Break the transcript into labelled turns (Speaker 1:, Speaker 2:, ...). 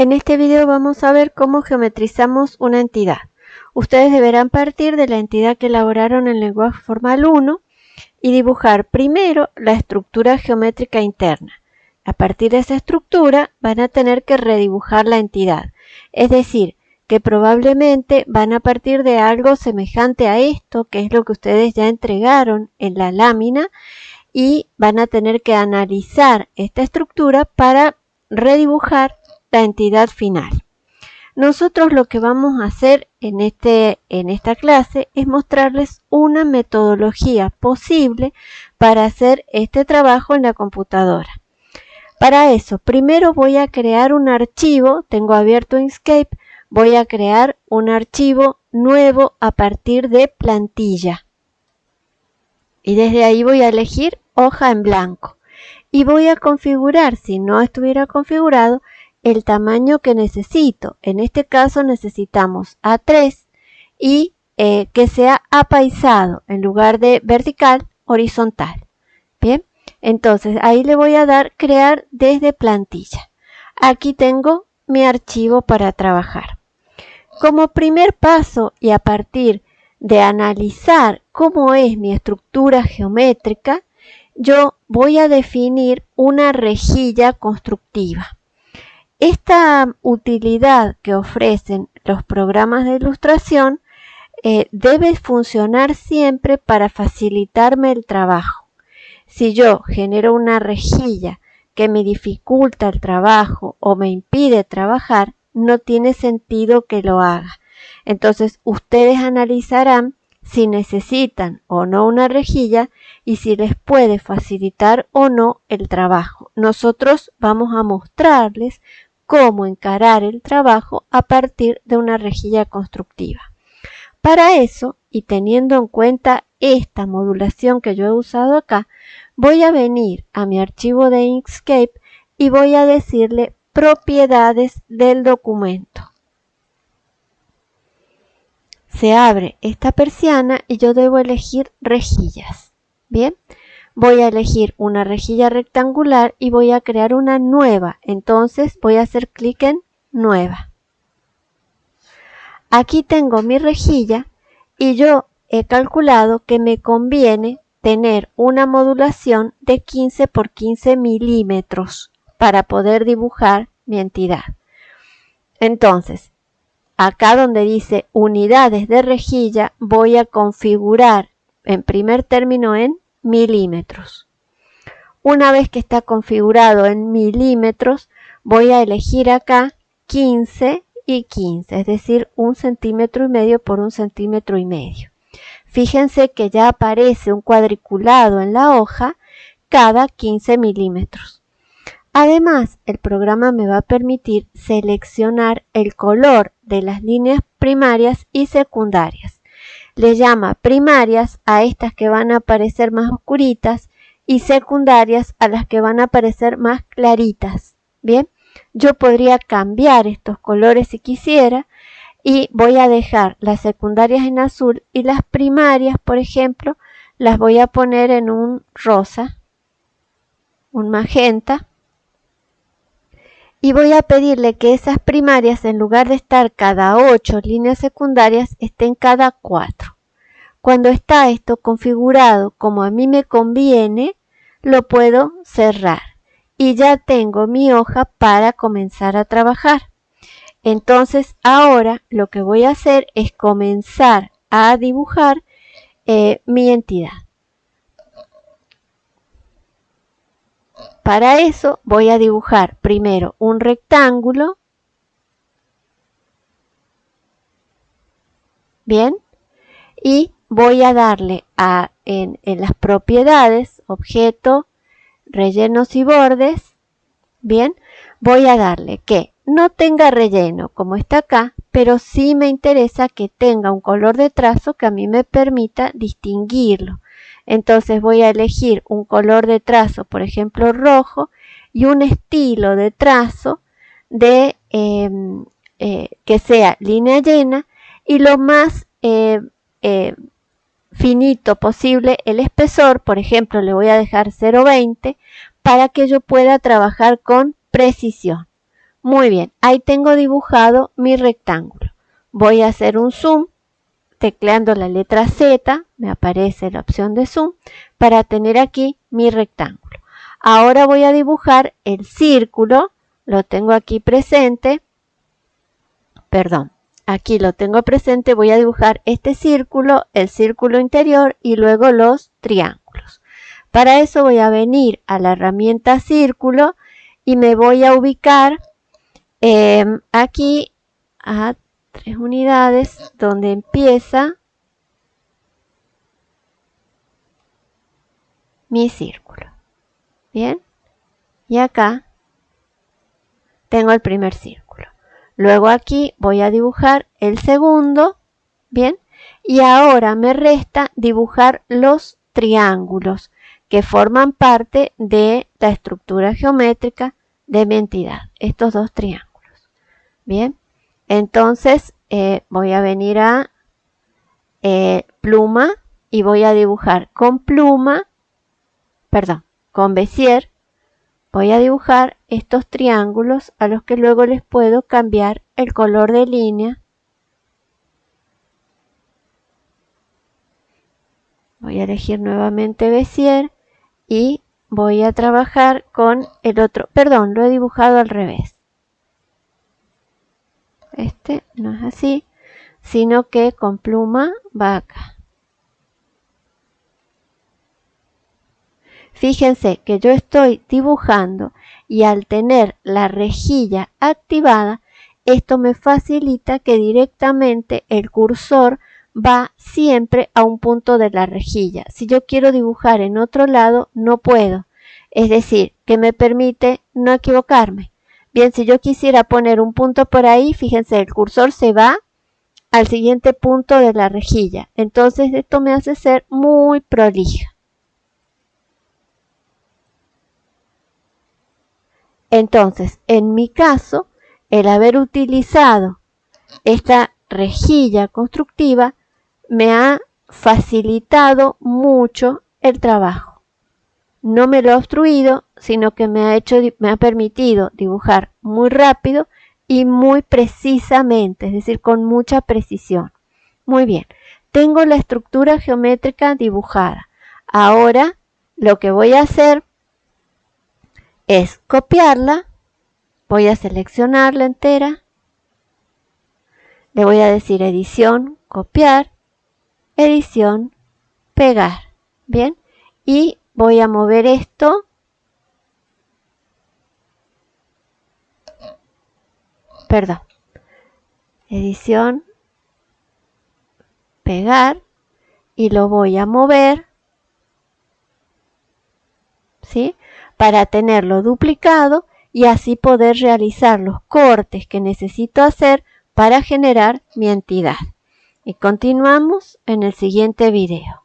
Speaker 1: En este video vamos a ver cómo geometrizamos una entidad. Ustedes deberán partir de la entidad que elaboraron en lenguaje formal 1 y dibujar primero la estructura geométrica interna. A partir de esa estructura van a tener que redibujar la entidad. Es decir, que probablemente van a partir de algo semejante a esto, que es lo que ustedes ya entregaron en la lámina, y van a tener que analizar esta estructura para redibujar la entidad final. Nosotros lo que vamos a hacer en, este, en esta clase es mostrarles una metodología posible para hacer este trabajo en la computadora. Para eso, primero voy a crear un archivo, tengo abierto Inkscape, voy a crear un archivo nuevo a partir de plantilla. Y desde ahí voy a elegir hoja en blanco. Y voy a configurar, si no estuviera configurado, el tamaño que necesito. En este caso necesitamos A3 y eh, que sea apaisado en lugar de vertical, horizontal. Bien, entonces ahí le voy a dar crear desde plantilla. Aquí tengo mi archivo para trabajar. Como primer paso y a partir de analizar cómo es mi estructura geométrica, yo voy a definir una rejilla constructiva. Esta utilidad que ofrecen los programas de ilustración eh, debe funcionar siempre para facilitarme el trabajo. Si yo genero una rejilla que me dificulta el trabajo o me impide trabajar, no tiene sentido que lo haga. Entonces ustedes analizarán si necesitan o no una rejilla y si les puede facilitar o no el trabajo. Nosotros vamos a mostrarles cómo encarar el trabajo a partir de una rejilla constructiva. Para eso, y teniendo en cuenta esta modulación que yo he usado acá, voy a venir a mi archivo de Inkscape y voy a decirle propiedades del documento. Se abre esta persiana y yo debo elegir rejillas. Bien, voy a elegir una rejilla rectangular y voy a crear una nueva. Entonces voy a hacer clic en nueva. Aquí tengo mi rejilla y yo he calculado que me conviene tener una modulación de 15 por 15 milímetros para poder dibujar mi entidad. Entonces, acá donde dice unidades de rejilla, voy a configurar en primer término en milímetros. Una vez que está configurado en milímetros, voy a elegir acá 15 y 15, es decir, un centímetro y medio por un centímetro y medio. Fíjense que ya aparece un cuadriculado en la hoja cada 15 milímetros. Además, el programa me va a permitir seleccionar el color de las líneas primarias y secundarias le llama primarias a estas que van a aparecer más oscuritas y secundarias a las que van a aparecer más claritas. Bien, yo podría cambiar estos colores si quisiera y voy a dejar las secundarias en azul y las primarias, por ejemplo, las voy a poner en un rosa, un magenta y voy a pedirle que esas primarias, en lugar de estar cada 8 líneas secundarias, estén cada 4. Cuando está esto configurado como a mí me conviene, lo puedo cerrar y ya tengo mi hoja para comenzar a trabajar. Entonces ahora lo que voy a hacer es comenzar a dibujar eh, mi entidad. Para eso voy a dibujar primero un rectángulo. Bien. Y voy a darle a, en, en las propiedades, objeto, rellenos y bordes. Bien. Voy a darle que no tenga relleno como está acá, pero sí me interesa que tenga un color de trazo que a mí me permita distinguirlo. Entonces voy a elegir un color de trazo, por ejemplo rojo, y un estilo de trazo de, em, eh, que sea línea llena y lo más eh, eh, finito posible el espesor, por ejemplo le voy a dejar 0.20 para que yo pueda trabajar con precisión. Muy bien, ahí tengo dibujado mi rectángulo. Voy a hacer un zoom tecleando la letra Z, me aparece la opción de zoom, para tener aquí mi rectángulo. Ahora voy a dibujar el círculo, lo tengo aquí presente, perdón, aquí lo tengo presente, voy a dibujar este círculo, el círculo interior y luego los triángulos. Para eso voy a venir a la herramienta círculo y me voy a ubicar em, aquí a tres unidades donde empieza mi círculo. Bien, y acá tengo el primer círculo. Luego aquí voy a dibujar el segundo, bien, y ahora me resta dibujar los triángulos que forman parte de la estructura geométrica de mi entidad, estos dos triángulos. Bien, entonces eh, voy a venir a eh, pluma y voy a dibujar con pluma, perdón, con Bezier, voy a dibujar estos triángulos a los que luego les puedo cambiar el color de línea. Voy a elegir nuevamente Bezier y voy a trabajar con el otro, perdón, lo he dibujado al revés este no es así, sino que con pluma va acá. Fíjense que yo estoy dibujando y al tener la rejilla activada, esto me facilita que directamente el cursor va siempre a un punto de la rejilla. Si yo quiero dibujar en otro lado, no puedo. Es decir, que me permite no equivocarme. Bien, si yo quisiera poner un punto por ahí, fíjense, el cursor se va al siguiente punto de la rejilla. Entonces esto me hace ser muy prolija. Entonces, en mi caso, el haber utilizado esta rejilla constructiva me ha facilitado mucho el trabajo no me lo ha obstruido, sino que me ha, hecho, me ha permitido dibujar muy rápido y muy precisamente, es decir, con mucha precisión. Muy bien, tengo la estructura geométrica dibujada. Ahora lo que voy a hacer es copiarla, voy a seleccionarla entera, le voy a decir edición, copiar, edición, pegar, ¿bien? Y voy a mover esto perdón edición pegar y lo voy a mover ¿sí? para tenerlo duplicado y así poder realizar los cortes que necesito hacer para generar mi entidad. Y continuamos en el siguiente video.